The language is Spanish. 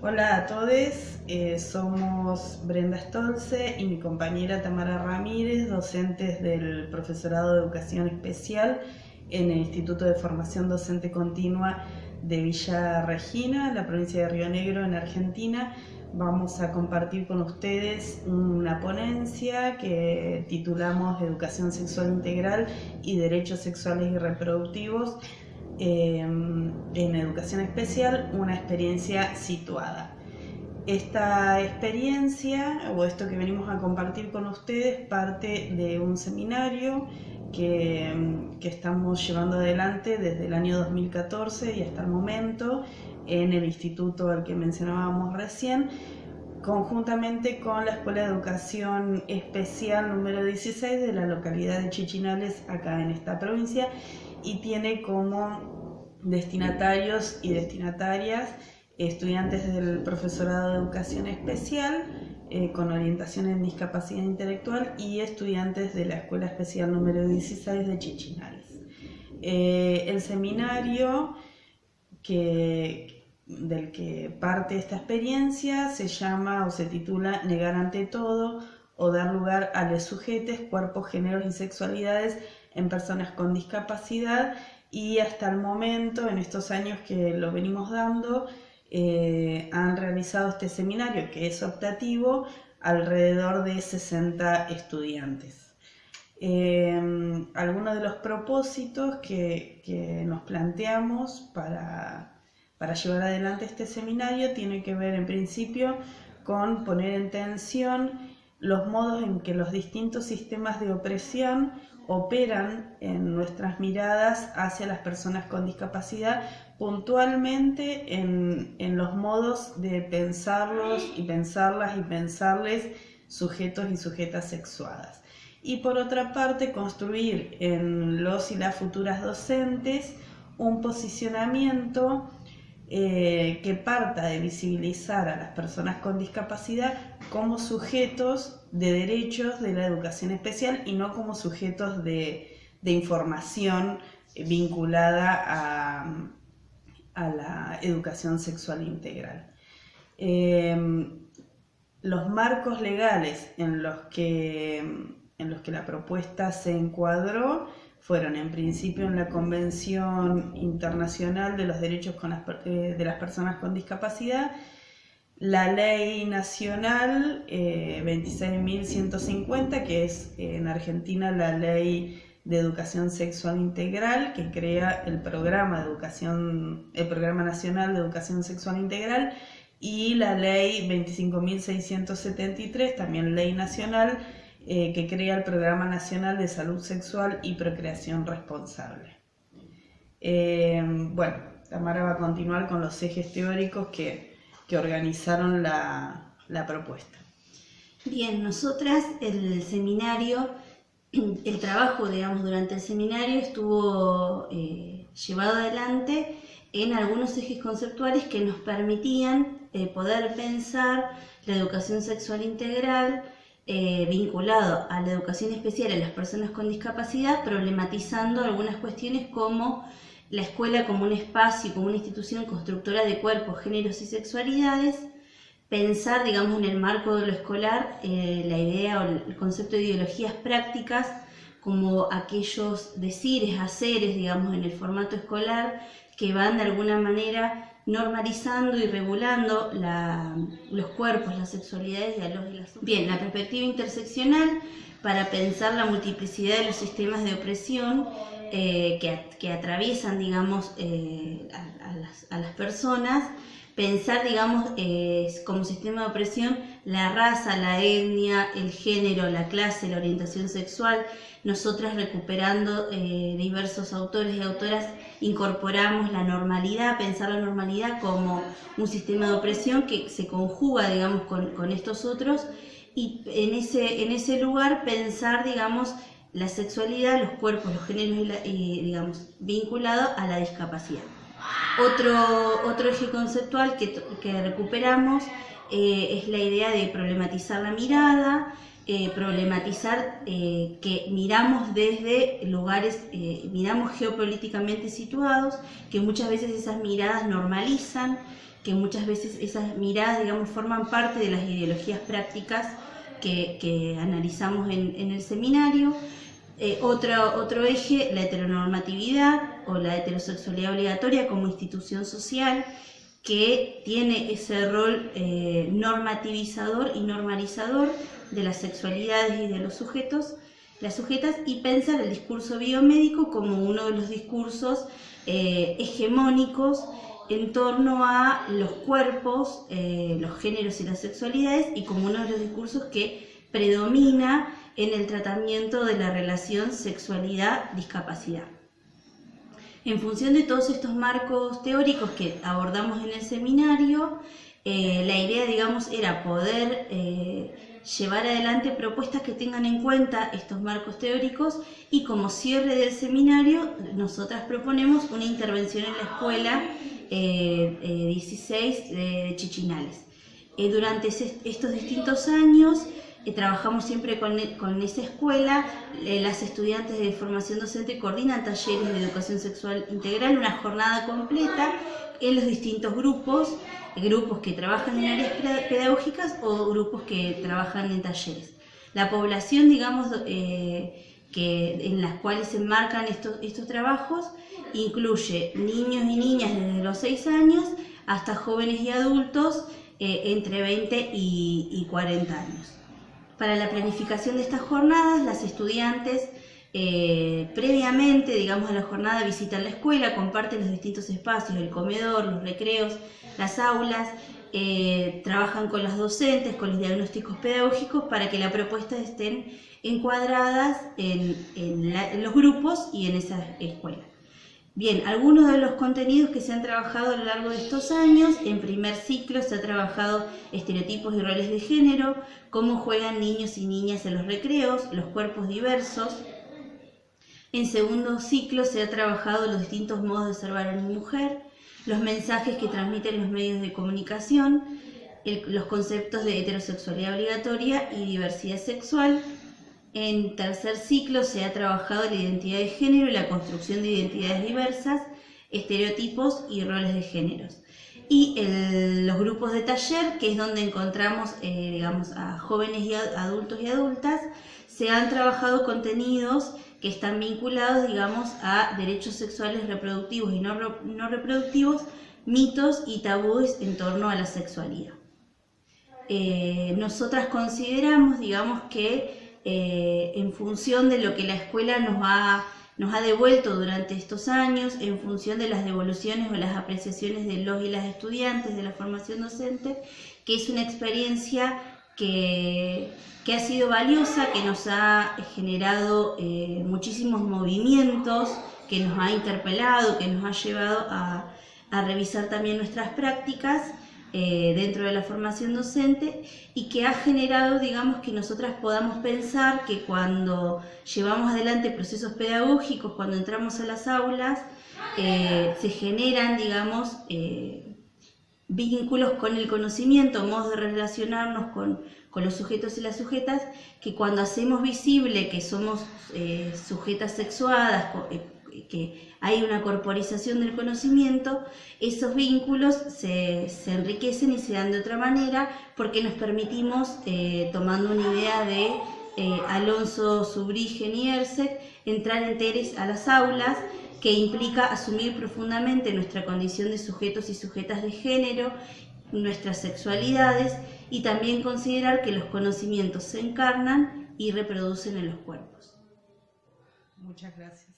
Hola a todos, eh, somos Brenda Stolze y mi compañera Tamara Ramírez, docentes del Profesorado de Educación Especial en el Instituto de Formación Docente Continua de Villa Regina, la provincia de Río Negro, en Argentina. Vamos a compartir con ustedes una ponencia que titulamos Educación Sexual Integral y Derechos Sexuales y Reproductivos Em, en educación especial una experiencia situada. Esta experiencia o esto que venimos a compartir con ustedes parte de un seminario que, que, estamos llevando adelante desde el año 2014 y hasta el momento en el instituto al que mencionábamos recién, conjuntamente con la Escuela de Educación Especial número 16 de la localidad de Chichinales, acá en esta provincia, y tiene como destinatarios y destinatarias estudiantes del profesorado de educación especial eh, con orientación en discapacidad intelectual y estudiantes de la Escuela Especial número 16 de Chichinales. Eh, el seminario que, del que parte esta experiencia se llama o se titula Negar ante todo o dar lugar a los sujetos, cuerpos, géneros y sexualidades en personas con discapacidad y hasta el momento, en estos años que lo venimos dando, eh, han realizado este seminario que es optativo alrededor de 60 estudiantes. Eh, algunos de los propósitos que, nos planteamos para, para, llevar adelante este seminario tienen que ver en principio con poner en tensión los modos en que los distintos sistemas de opresión operan en nuestras miradas hacia las personas con discapacidad, puntualmente en, los modos de pensarlos y pensarlas y pensarles sujetos y sujetas sexuadas. Y por otra parte, construir en los y las futuras docentes un posicionamiento eh, que parta de visibilizar a las personas con discapacidad como sujetos de derechos de la educación especial y no como sujetos de, información vinculada a, la educación sexual integral. Em, los marcos legales en los, que, en los que la propuesta se encuadró fueron en principio en la Convención Internacional de los Derechos eh, de las Personas con Discapacidad, la Ley Nacional 26.150, eh, que es en Argentina la Ley de Educación Sexual Integral, que crea el programa, de educación, el programa Nacional de Educación Sexual Integral, y la Ley 25.673, también Ley Nacional, eh, que crea el Programa Nacional de Salud Sexual y Procreación Responsable. Eh, bueno, Tamara va a continuar con los ejes teóricos que, organizaron la, propuesta. Bien, nosotras el seminario, el trabajo, digamos, durante el seminario estuvo eh, llevado adelante en algunos ejes conceptuales que nos permitían poder pensar la educación sexual integral, eh, vinculado a la educación especial a las personas con discapacidad, problematizando algunas cuestiones como la escuela como un espacio, como una institución constructora de cuerpos, géneros y sexualidades, pensar, digamos, en el marco de lo escolar, eh, la idea o el concepto de ideologías prácticas como aquellos decires, haceres, digamos, en el formato escolar, que van de alguna manera normalizando y regulando los cuerpos, las sexualidades de los y las Bien, la perspectiva interseccional para pensar la multiplicidad de los sistemas de opresión eh, que, atraviesan, digamos, eh, a, las, personas, pensar, digamos, eh, como sistema de opresión la raza, la etnia, el género, la clase, la orientación sexual. Nosotras recuperando diversos autores y autoras incorporamos la normalidad, pensar la normalidad como un sistema de opresión que se conjuga, digamos, con, estos otros y en ese, en ese lugar pensar, digamos, la sexualidad, los cuerpos, los géneros, y digamos, vinculado a la discapacidad. Otro, otro eje conceptual que, recuperamos eh, es la idea de problematizar la mirada, eh, problematizar eh, que miramos desde lugares, miramos geopolíticamente situados, que muchas veces esas miradas normalizan que muchas veces esas miradas, digamos, forman parte de las ideologías prácticas que, analizamos en, el seminario. Eh, otro, otro eje, la heteronormatividad o la heterosexualidad obligatoria como institución social que tiene ese rol eh, normativizador y normalizador de las sexualidades y de los sujetos, las sujetas, y pensar el discurso biomédico como uno de los discursos eh, hegemónicos en torno a los cuerpos, los géneros y las sexualidades y como uno de los discursos que predomina en el tratamiento de la relación sexualidad-discapacidad. En función de todos estos marcos teóricos que abordamos en el seminario, eh, la idea, digamos, era poder eh, llevar adelante propuestas que tengan en cuenta estos marcos teóricos y como cierre del seminario, nosotras proponemos una intervención en la escuela 16 eh, de Chichinales. durante estos distintos años trabajamos siempre con, esa escuela, las estudiantes de formación docente coordinan talleres de educación sexual integral, una jornada completa en los distintos grupos, grupos que trabajan en áreas pedagógicas o grupos que trabajan en talleres. La población, digamos, eh, que, en las cuales se enmarcan estos, estos trabajos incluye niños y niñas desde los 6 años hasta jóvenes y adultos eh, entre 20 y 40 años. Para la planificación de estas jornadas, las estudiantes eh, previamente, digamos, a la jornada visitan la escuela, comparten los distintos espacios, el comedor, los recreos, las aulas, eh, trabajan con los docentes, con los diagnósticos pedagógicos para que la propuesta estén encuadradas en, en los grupos y en esa escuela. Bien, algunos de los contenidos que se han trabajado a lo largo de estos años, en primer ciclo se ha trabajado estereotipos y roles de género, cómo juegan niños y niñas en los recreos, los cuerpos diversos. En segundo ciclo se ha trabajado los distintos modos de observar a una mujer, los mensajes que transmiten los medios de comunicación, los conceptos de heterosexualidad obligatoria y diversidad sexual, en tercer ciclo se ha trabajado la identidad de género y la construcción de identidades diversas, estereotipos y roles de géneros. Y los grupos de taller, que es donde encontramos eh, digamos, a jóvenes y adultos y adultas, se han trabajado contenidos que están vinculados digamos, a derechos sexuales reproductivos y no, no reproductivos, mitos y tabúes en torno a la sexualidad. Eh, nosotras consideramos digamos, que eh, en función de lo que la escuela nos ha, devuelto durante estos años, en función de las devoluciones o las apreciaciones de los y las estudiantes de la formación docente, que es una experiencia que, ha sido valiosa, que nos ha generado eh, muchísimos movimientos, que nos ha interpelado, que nos ha llevado a revisar también nuestras prácticas eh, dentro de la formación docente y que ha generado, digamos, que nosotras podamos pensar que cuando llevamos adelante procesos pedagógicos, cuando entramos a las aulas, eh, se generan, digamos, eh, vínculos con el conocimiento, modos de relacionarnos con, con, los sujetos y las sujetas, que cuando hacemos visible que somos sujetas sexuadas, que hay una corporización del conocimiento, esos vínculos se, enriquecen y se dan de otra manera porque nos permitimos, eh, tomando una idea de eh, Alonso, Subrigen y Ersek, entrar enteres a las aulas, que implica asumir profundamente nuestra condición de sujetos y sujetas de género, nuestras sexualidades y también considerar que los conocimientos se encarnan y reproducen en los cuerpos. Muchas gracias.